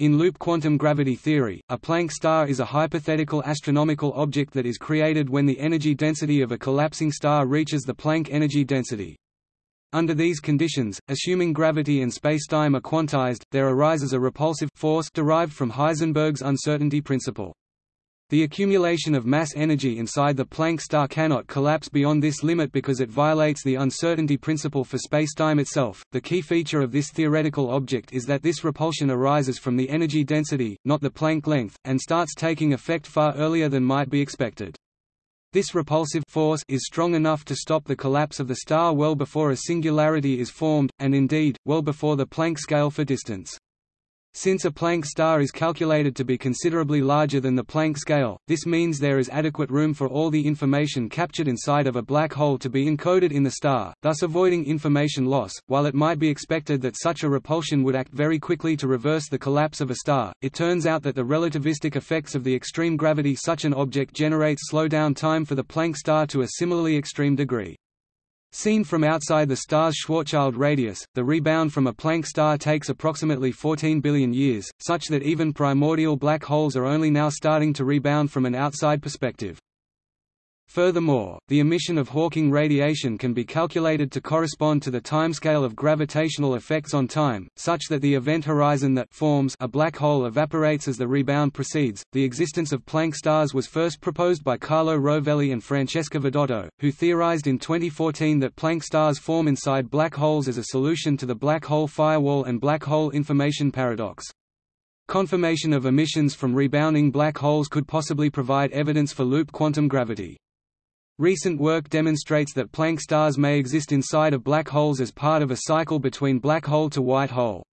In loop quantum gravity theory, a Planck star is a hypothetical astronomical object that is created when the energy density of a collapsing star reaches the Planck energy density. Under these conditions, assuming gravity and spacetime are quantized, there arises a repulsive force derived from Heisenberg's uncertainty principle. The accumulation of mass energy inside the Planck star cannot collapse beyond this limit because it violates the uncertainty principle for spacetime itself. The key feature of this theoretical object is that this repulsion arises from the energy density, not the Planck length, and starts taking effect far earlier than might be expected. This repulsive force is strong enough to stop the collapse of the star well before a singularity is formed, and indeed, well before the Planck scale for distance. Since a Planck star is calculated to be considerably larger than the Planck scale, this means there is adequate room for all the information captured inside of a black hole to be encoded in the star, thus avoiding information loss. While it might be expected that such a repulsion would act very quickly to reverse the collapse of a star, it turns out that the relativistic effects of the extreme gravity such an object generates slow down time for the Planck star to a similarly extreme degree. Seen from outside the star's Schwarzschild radius, the rebound from a Planck star takes approximately 14 billion years, such that even primordial black holes are only now starting to rebound from an outside perspective. Furthermore, the emission of Hawking radiation can be calculated to correspond to the timescale of gravitational effects on time, such that the event horizon that forms a black hole evaporates as the rebound proceeds. The existence of Planck stars was first proposed by Carlo Rovelli and Francesca Vidotto, who theorized in 2014 that Planck stars form inside black holes as a solution to the black hole firewall and black hole information paradox. Confirmation of emissions from rebounding black holes could possibly provide evidence for loop quantum gravity. Recent work demonstrates that Planck stars may exist inside of black holes as part of a cycle between black hole to white hole.